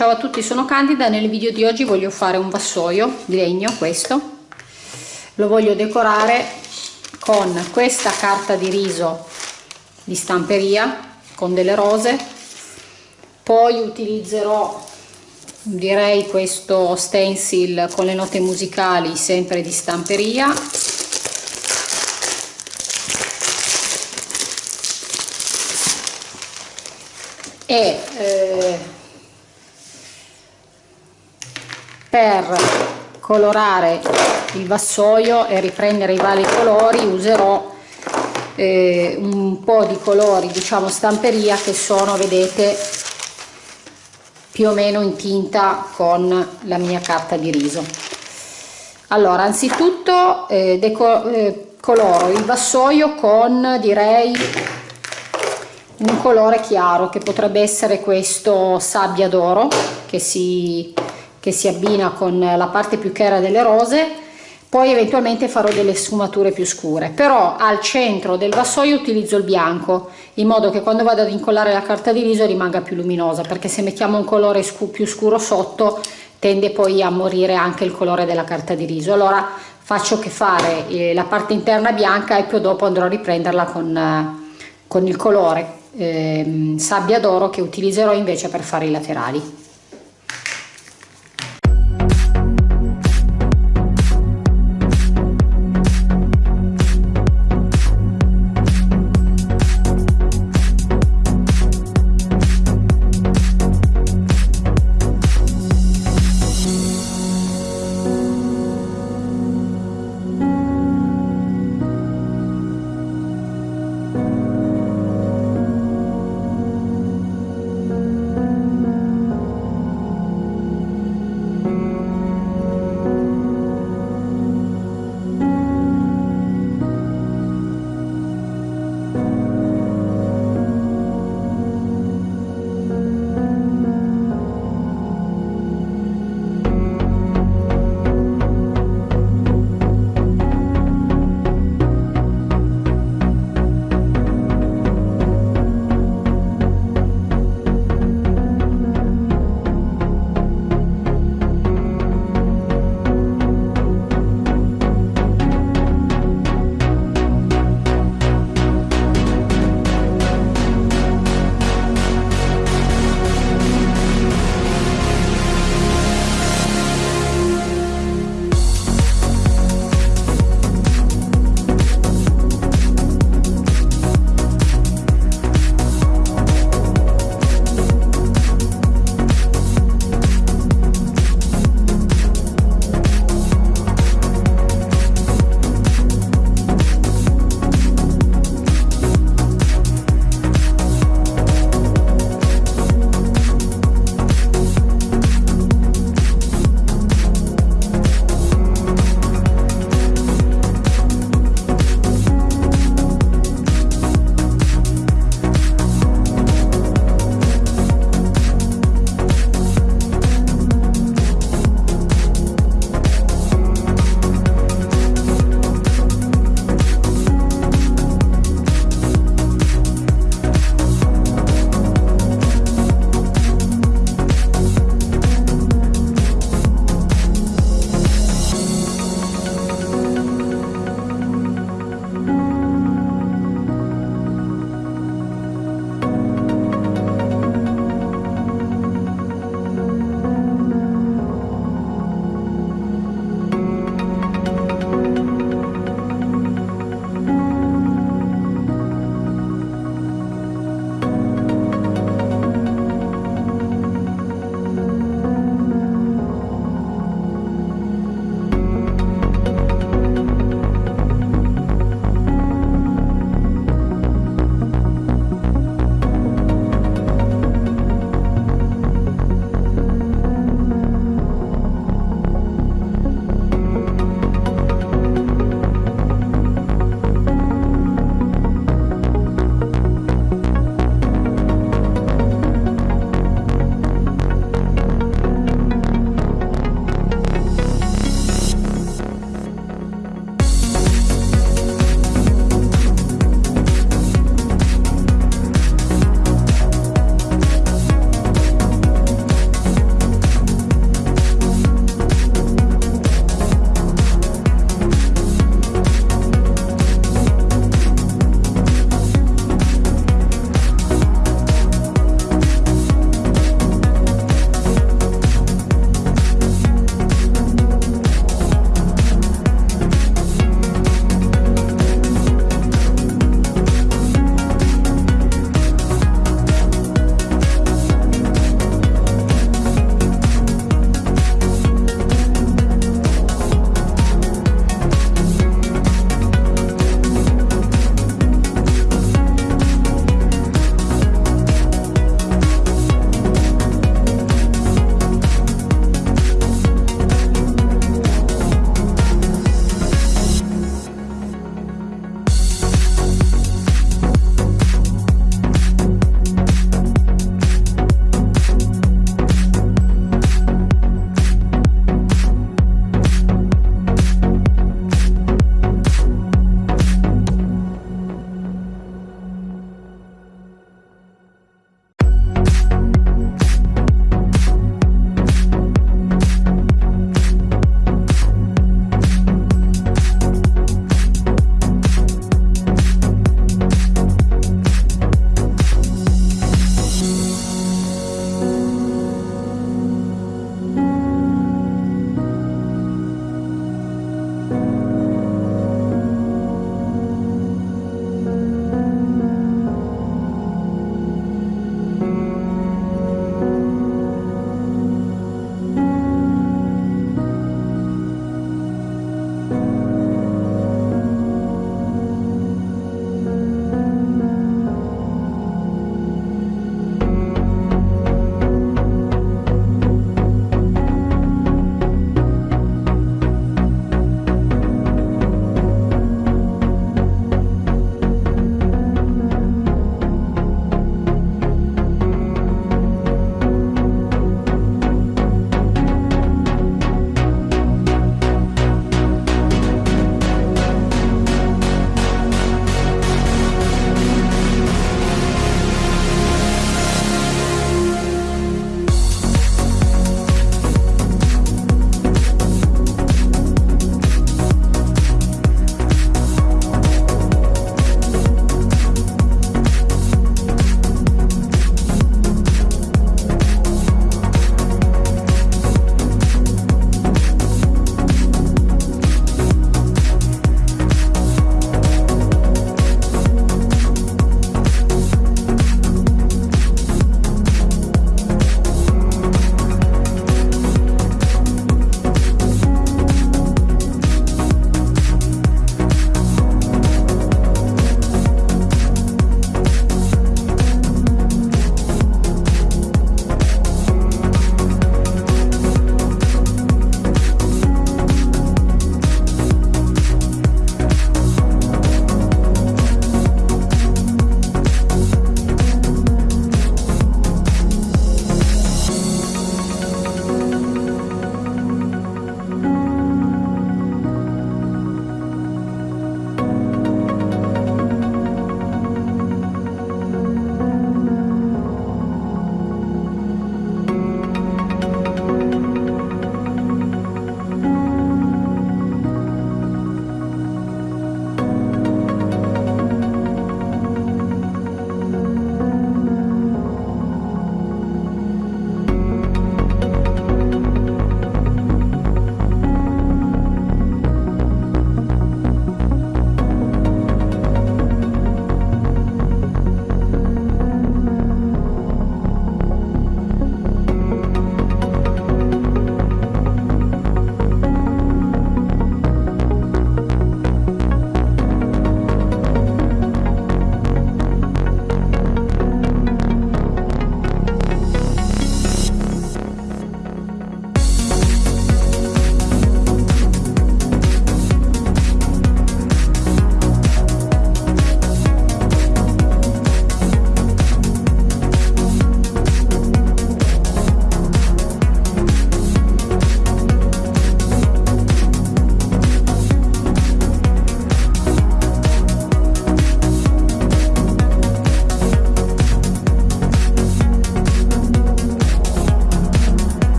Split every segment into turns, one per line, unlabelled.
Ciao a tutti, sono Candida. Nel video di oggi voglio fare un vassoio di legno, questo. Lo voglio decorare con questa carta di riso di stamperia con delle rose. Poi utilizzerò direi questo stencil con le note musicali sempre di stamperia e eh, per colorare il vassoio e riprendere i vari colori userò eh, un po' di colori diciamo stamperia che sono vedete più o meno in tinta con la mia carta di riso. Allora anzitutto eh, eh, coloro il vassoio con direi un colore chiaro che potrebbe essere questo sabbia d'oro che si, che si abbina con la parte più chiara delle rose poi eventualmente farò delle sfumature più scure. Però al centro del vassoio utilizzo il bianco in modo che quando vado ad incollare la carta di riso rimanga più luminosa perché se mettiamo un colore scu più scuro sotto tende poi a morire anche il colore della carta di riso. Allora faccio che fare eh, la parte interna bianca e poi dopo andrò a riprenderla con, eh, con il colore eh, sabbia d'oro che utilizzerò invece per fare i laterali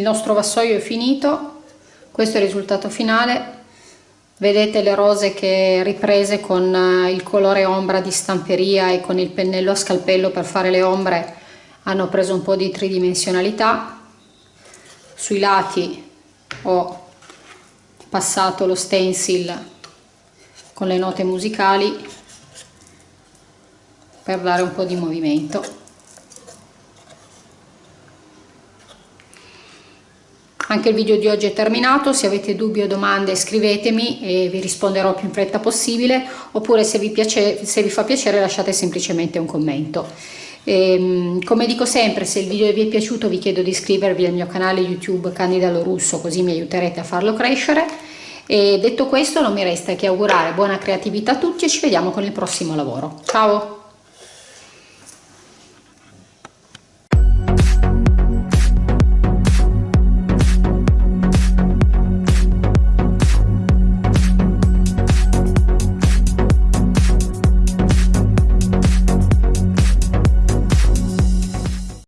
nostro vassoio è finito questo è il risultato finale. Vedete le rose che riprese con eh, il colore ombra di stamperia e con il pennello a scalpello per fare le ombre hanno preso un po' di tridimensionalità. Sui lati ho passato lo stencil con le note musicali per dare un po' di movimento Anche il video di oggi è terminato, se avete dubbi o domande scrivetemi e vi risponderò più in fretta possibile, oppure se vi, piace, se vi fa piacere lasciate semplicemente un commento. E, ehm, come dico sempre, se il video vi è piaciuto vi chiedo di iscrivervi al mio canale YouTube Candida Lorusso, così mi aiuterete a farlo crescere. E detto questo non mi resta che augurare buona creatività a tutti e ci vediamo con il prossimo lavoro. Ciao!